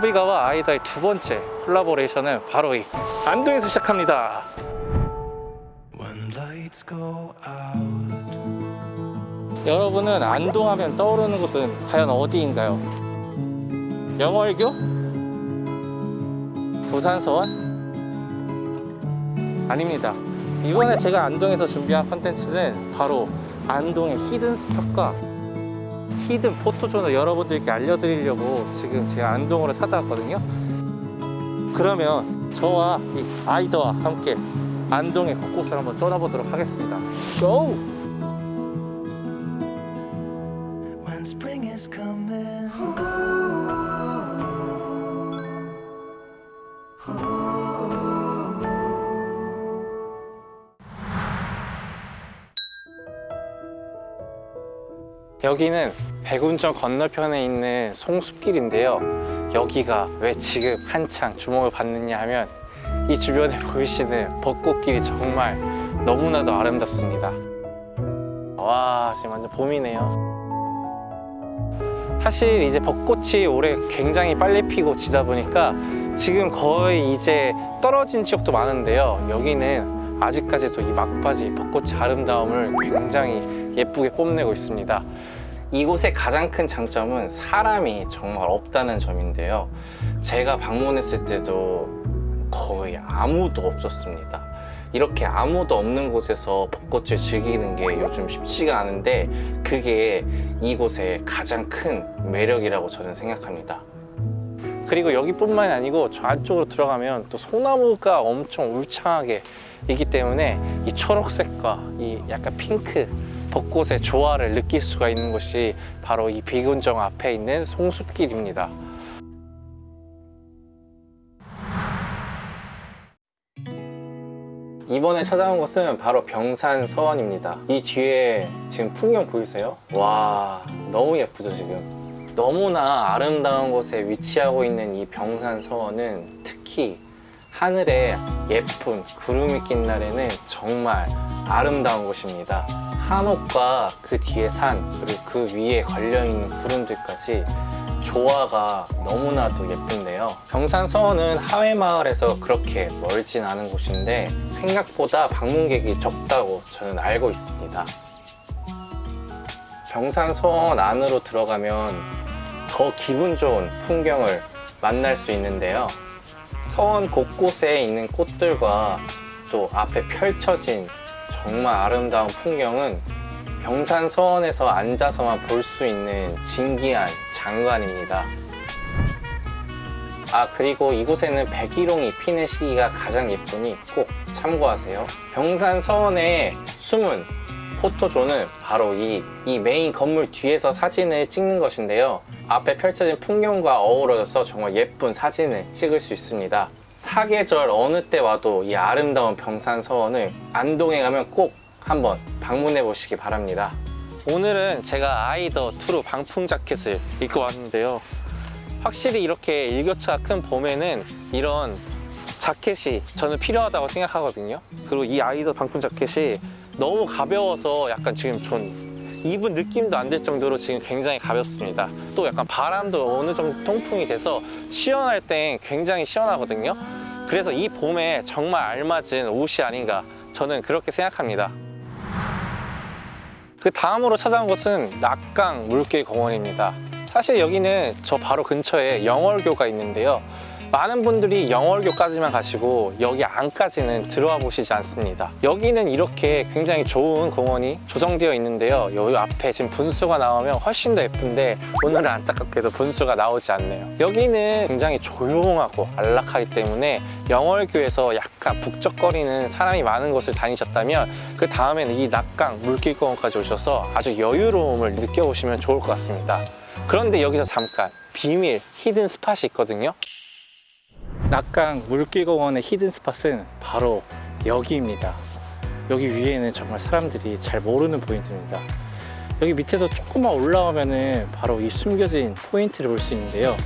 코비가와 아이다의 두 번째 콜라보레이션은 바로 이 안동에서 시작합니다. 여러분은 안동하면 떠오르는 곳은 과연 어디인가요? 영월교? 부산서원? 아닙니다. 이번에 제가 안동에서 준비한 컨텐츠는 바로 안동의 히든 스팟과 히든 포토존을 여러분들께 알려드리려고 지금 제가 안동으로 찾아왔거든요. 그러면 저와 이 아이더와 함께 안동의 곳곳을 한번 떠나보도록 하겠습니다. 고! when spring is coming. 여기는 백운정 건너편에 있는 송숲길인데요. 여기가 왜 지금 한창 주목을 받느냐 하면 이 주변에 보이시는 벚꽃길이 정말 너무나도 아름답습니다. 와 지금 완전 봄이네요. 사실 이제 벚꽃이 올해 굉장히 빨리 피고 지다 보니까 지금 거의 이제 떨어진 지역도 많은데요. 여기는 아직까지도 이 막바지 벚꽃의 아름다움을 굉장히 예쁘게 뽐내고 있습니다. 이곳의 가장 큰 장점은 사람이 정말 없다는 점인데요. 제가 방문했을 때도 거의 아무도 없었습니다. 이렇게 아무도 없는 곳에서 벚꽃을 즐기는 게 요즘 쉽지가 않은데 그게 이곳의 가장 큰 매력이라고 저는 생각합니다. 그리고 여기뿐만이 아니고 저 안쪽으로 들어가면 또 소나무가 엄청 울창하게 있기 때문에 이 초록색과 이 약간 핑크 벚꽃의 조화를 느낄 수가 있는 곳이 바로 이 비군정 앞에 있는 송숲길입니다. 이번에 찾아온 곳은 바로 병산 서원입니다. 이 뒤에 지금 풍경 보이세요? 와 너무 예쁘죠 지금? 너무나 아름다운 곳에 위치하고 있는 이 병산 서원은 특히 하늘에 예쁜 구름이 낀 날에는 정말 아름다운 곳입니다. 한옥과 그 뒤에 산 그리고 그 위에 걸려있는 구름들까지 조화가 너무나도 예쁜데요. 병산서원은 하회마을에서 그렇게 멀진 않은 곳인데 생각보다 방문객이 적다고 저는 알고 있습니다. 병산서원 안으로 들어가면 더 기분 좋은 풍경을 만날 수 있는데요. 서원 곳곳에 있는 꽃들과 또 앞에 펼쳐진 정말 아름다운 풍경은 병산 서원에서 앉아서만 볼 수 있는 진기한 장관입니다. 아 그리고 이곳에는 백일홍이 피는 시기가 가장 예쁘니 꼭 참고하세요. 병산 서원의 숨은 포토존은 바로 이, 이 메인 건물 뒤에서 사진을 찍는 것인데요. 앞에 펼쳐진 풍경과 어우러져서 정말 예쁜 사진을 찍을 수 있습니다. 사계절 어느 때 와도 이 아름다운 병산 서원을 안동에 가면 꼭 한번 방문해 보시기 바랍니다. 오늘은 제가 아이더 투루 방풍 자켓을 입고 왔는데요. 확실히 이렇게 일교차가 큰 봄에는 이런 자켓이 저는 필요하다고 생각하거든요. 그리고 이 아이더 방풍 자켓이 너무 가벼워서 약간 지금 전 입은 느낌도 안들 정도로 지금 굉장히 가볍습니다. 또 약간 바람도 어느 정도 통풍이 돼서 시원할 땐 굉장히 시원하거든요. 그래서 이 봄에 정말 알맞은 옷이 아닌가 저는 그렇게 생각합니다. 그 다음으로 찾아온 곳은 낙강 물길 공원입니다. 사실 여기는 저 바로 근처에 영월교가 있는데요. 많은 분들이 영월교까지만 가시고 여기 안까지는 들어와 보시지 않습니다. 여기는 이렇게 굉장히 좋은 공원이 조성되어 있는데요. 여기 앞에 지금 분수가 나오면 훨씬 더 예쁜데 오늘은 안타깝게도 분수가 나오지 않네요. 여기는 굉장히 조용하고 안락하기 때문에 영월교에서 약간 북적거리는 사람이 많은 곳을 다니셨다면 그 다음에는 이 낙강 물길공원까지 오셔서 아주 여유로움을 느껴보시면 좋을 것 같습니다. 그런데 여기서 잠깐 비밀 hidden spot이 있거든요. 낙강 물길공원의 hidden spot은 바로 여기입니다. 여기 위에는 정말 사람들이 잘 모르는 포인트입니다. 여기 밑에서 조금만 올라오면은 바로 이 숨겨진 포인트를 볼 수 있는데요.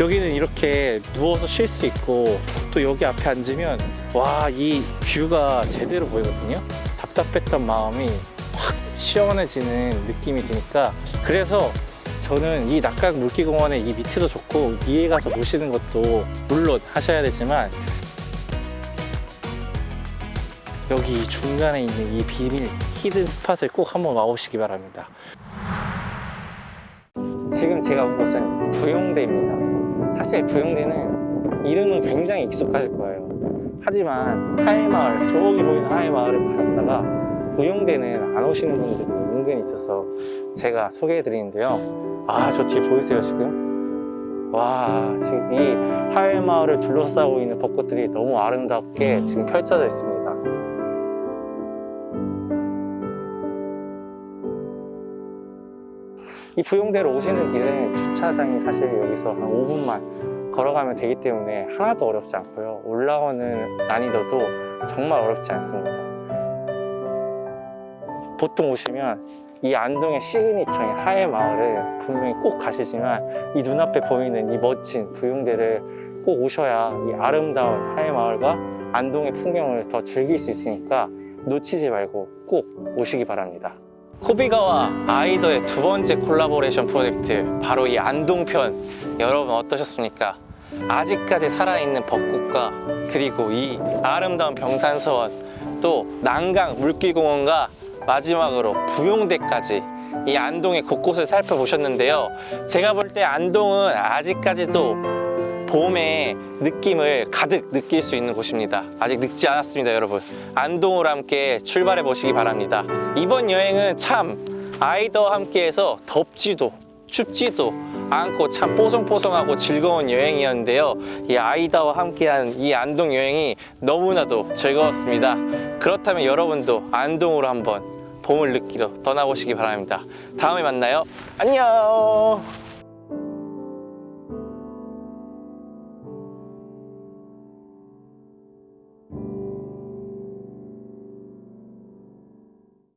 여기는 이렇게 누워서 쉴 수 있고 또 여기 앞에 앉으면 와 이 view가 제대로 보이거든요. 답답했던 마음이 확 시원해지는 느낌이 드니까 그래서 저는 이 낙강 물기공원의 이 밑에도 좋고 위에 가서 보시는 것도 물론 하셔야 되지만 여기 중간에 있는 이 비밀 히든 스팟을 꼭 한번 와보시기 바랍니다. 지금 제가 온 곳은 부용대입니다. 사실 부용대는 이름은 굉장히 익숙하실 거예요. 하지만 하회마을, 저기 보이는 하회마을을 가셨다가 부용대는 안 오시는 분들이 은근히 있어서 제가 소개해 드리는데요. 아, 저 뒤에 보이세요, 지금? 와, 지금 이 하회마을을 둘러싸고 있는 벚꽃들이 너무 아름답게 지금 펼쳐져 있습니다. 이 부용대로 오시는 길은 주차장이 사실 여기서 한 5분만 걸어가면 되기 때문에 하나도 어렵지 않고요. 올라오는 난이도도 정말 어렵지 않습니다. 보통 오시면 이 안동의 시그니처인 하회 마을을 분명히 꼭 가시지만 이 눈앞에 보이는 이 멋진 부용대를 꼭 오셔야 이 아름다운 하회 마을과 안동의 풍경을 더 즐길 수 있으니까 놓치지 말고 꼭 오시기 바랍니다. 호비가와 아이더의 두 번째 콜라보레이션 프로젝트 바로 이 안동편 여러분 어떠셨습니까? 아직까지 살아있는 벚꽃과 그리고 이 아름다운 병산서원 또 난강 물길공원과 마지막으로 부용대까지 이 안동의 곳곳을 살펴보셨는데요. 제가 볼 때 안동은 아직까지도 봄의 느낌을 가득 느낄 수 있는 곳입니다. 아직 늙지 않았습니다 여러분. 안동으로 함께 출발해 보시기 바랍니다. 이번 여행은 참 아이더와 함께해서 덥지도 춥지도 않고 참 뽀송뽀송하고 즐거운 여행이었는데요. 이 아이다와 함께한 이 안동 여행이 너무나도 즐거웠습니다 그렇다면 여러분도 안동으로 한번 봄을 느끼러 떠나보시기 바랍니다. 다음에 만나요. 안녕